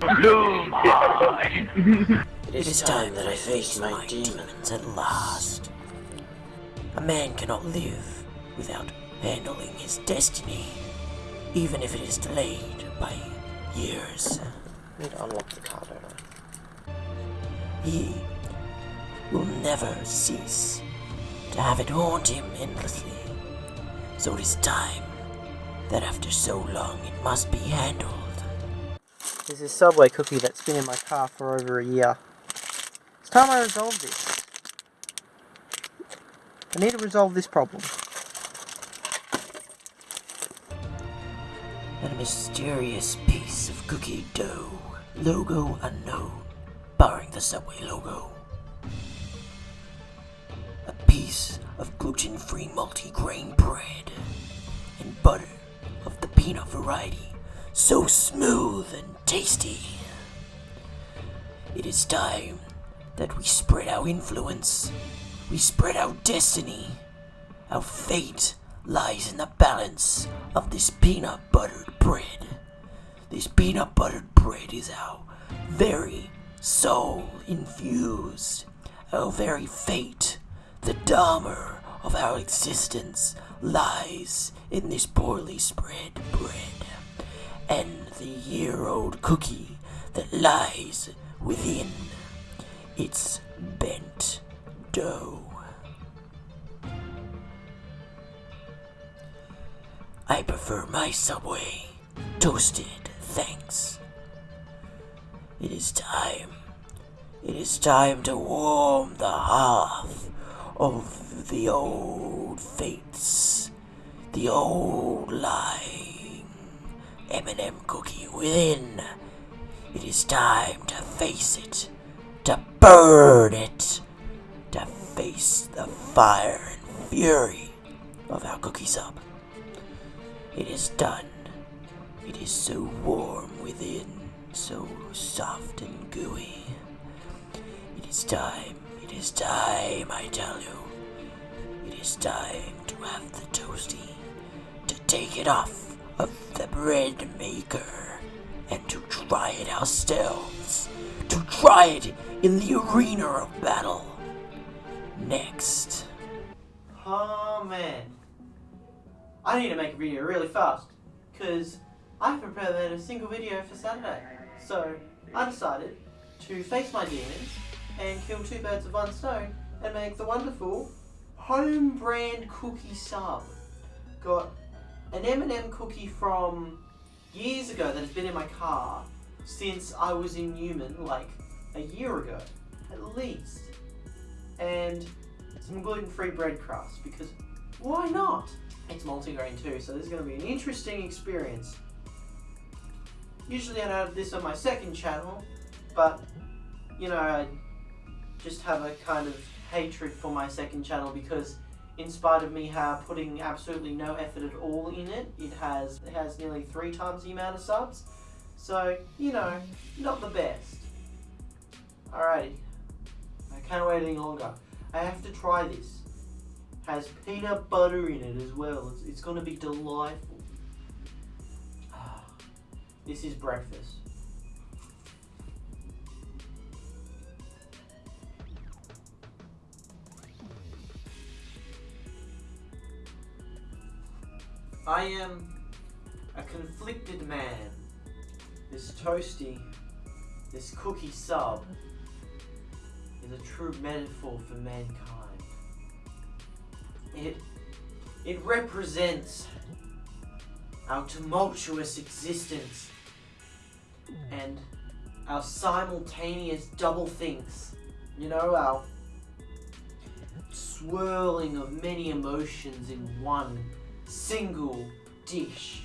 It is time that I face my demons at last. A man cannot live without handling his destiny, even if it is delayed by years. I need to unlock the car? He will never cease to have it haunt him endlessly. So it is time that after so long it must be handled. There's this Subway cookie that's been in my car for over a year. It's time I resolve this. I need to resolve this problem. and a mysterious piece of cookie dough, logo unknown, barring the Subway logo. A piece of gluten-free multi-grain bread and butter of the peanut variety, so smooth and tasty. It is time that we spread our influence, we spread our destiny, our fate lies in the balance of this peanut buttered bread. This peanut buttered bread is our very soul infused, our very fate. The dharma of our existence lies in this poorly spread bread, and the year old cookie that lies within its bent dough. I prefer my Subway. Toasted, thanks. It is time. It is time to warm the hearth of the old fates. The old lying M&M cookie within. It is time to face it. To burn it. To face the fire and fury of our cookie sub. It is done. It is so warm within, so soft and gooey. It is time, it is time, I tell you. It is time to have the toasty, to take it off of the bread maker, and to try it ourselves. To try it in the arena of battle. Next. Oh man. I need to make a video really fast, because I haven't prepared a single video for Saturday. So I decided to face my demons and kill two birds with one stone and make the wonderful home brand cookie sub. Got an M&M cookie from years ago that has been in my car since I was in Newman, like a year ago, at least. And some gluten-free bread crust, because why not? It's multigrain too, so this is going to be an interesting experience. Usually I don't have this on my second channel, but, you know, I just have a kind of hatred for my second channel because in spite of me uh, putting absolutely no effort at all in it, it has, it has nearly three times the amount of subs. So, you know, not the best. Alrighty. I can't wait any longer. I have to try this. Has peanut butter in it as well. It's, it's gonna be delightful. This is breakfast. I am a conflicted man. This toasty, this cookie sub, is a true metaphor for mankind. It, it represents our tumultuous existence and our simultaneous double thinks. You know, our swirling of many emotions in one single dish.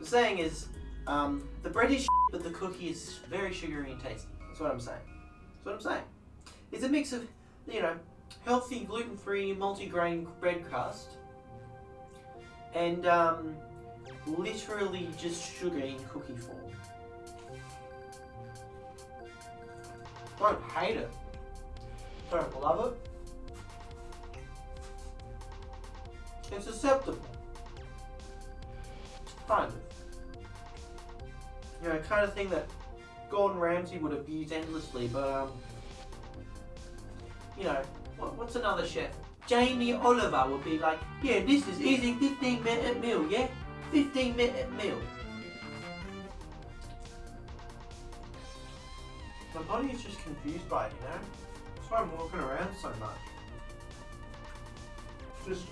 The saying is, um, the bread is but the cookie is very sugary and tasty. That's what I'm saying. That's what I'm saying. It's a mix of, you know, healthy gluten-free multi-grain bread crust and um, literally just sugar in cookie form. Don't hate it. Don't love it. It's acceptable. Kind of. you know, kind of thing that Gordon Ramsay would abuse endlessly. But um, you know, what, what's another chef? Jamie Oliver would be like, yeah, this is easy, 15 minute meal, yeah, 15 minute meal. My body is just confused by it, you know. That's why I'm walking around so much. Just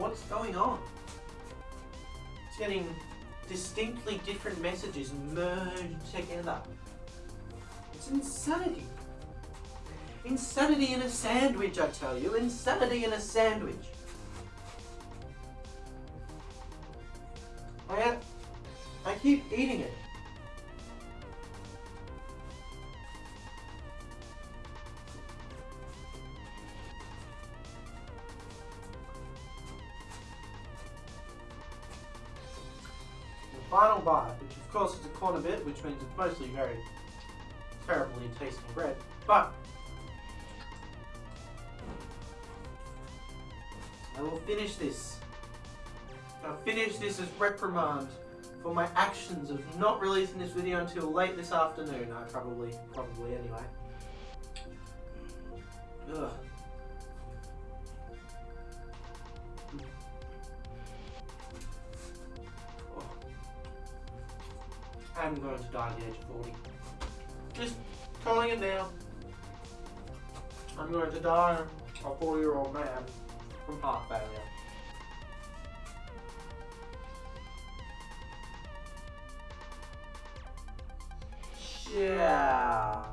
what's going on? It's getting distinctly different messages merged together. It's insanity. Insanity in a sandwich, I tell you. Insanity in a sandwich. I, I keep eating it. Final bite, which of course is a corner bit, which means it's mostly very terribly tasting bread, but I will finish this. I'll finish this as reprimand for my actions of not releasing this video until late this afternoon. I probably, probably anyway. Ugh. I'm going to die at the age of 40. Just calling it now. I'm going to die a 40 year old man from heart failure. Yeah.